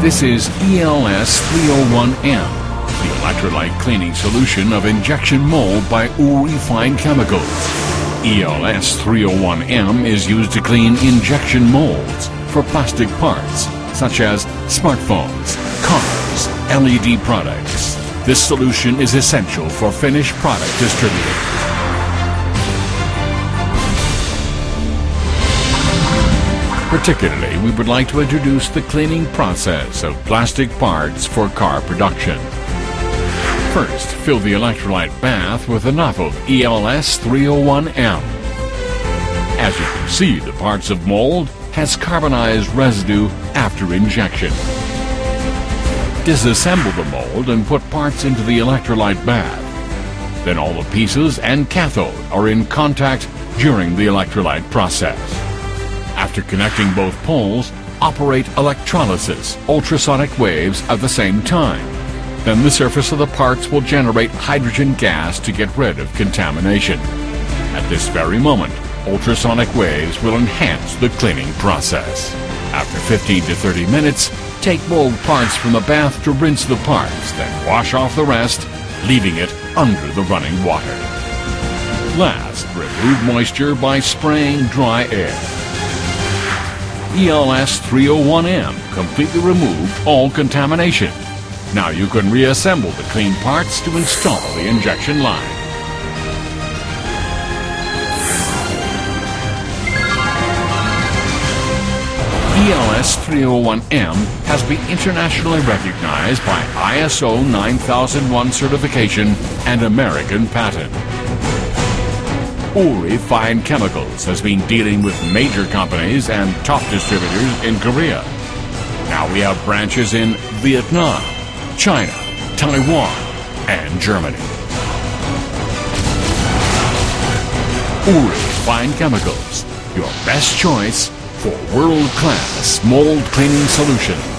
This is ELS 301M, the electrolyte cleaning solution of injection mold by Uri Fine Chemicals. ELS 301M is used to clean injection molds for plastic parts such as smartphones, cars, LED products. This solution is essential for finished product distributors. Particularly, we would like to introduce the cleaning process of plastic parts for car production. First, fill the electrolyte bath with enough of ELS 301M. As you can see, the parts of mold has carbonized residue after injection. Disassemble the mold and put parts into the electrolyte bath. Then all the pieces and cathode are in contact during the electrolyte process. After connecting both poles, operate electrolysis, ultrasonic waves at the same time. Then the surface of the parts will generate hydrogen gas to get rid of contamination. At this very moment, ultrasonic waves will enhance the cleaning process. After 15 to 30 minutes, take mold parts from the bath to rinse the parts, then wash off the rest, leaving it under the running water. Last, remove moisture by spraying dry air. ELS 301M completely removed all contamination. Now you can reassemble the clean parts to install the injection line. ELS 301M has been internationally recognized by ISO 9001 certification and American patent. Uri Fine Chemicals has been dealing with major companies and top distributors in Korea. Now we have branches in Vietnam, China, Taiwan, and Germany. Uri Fine Chemicals, your best choice for world-class mold cleaning solutions.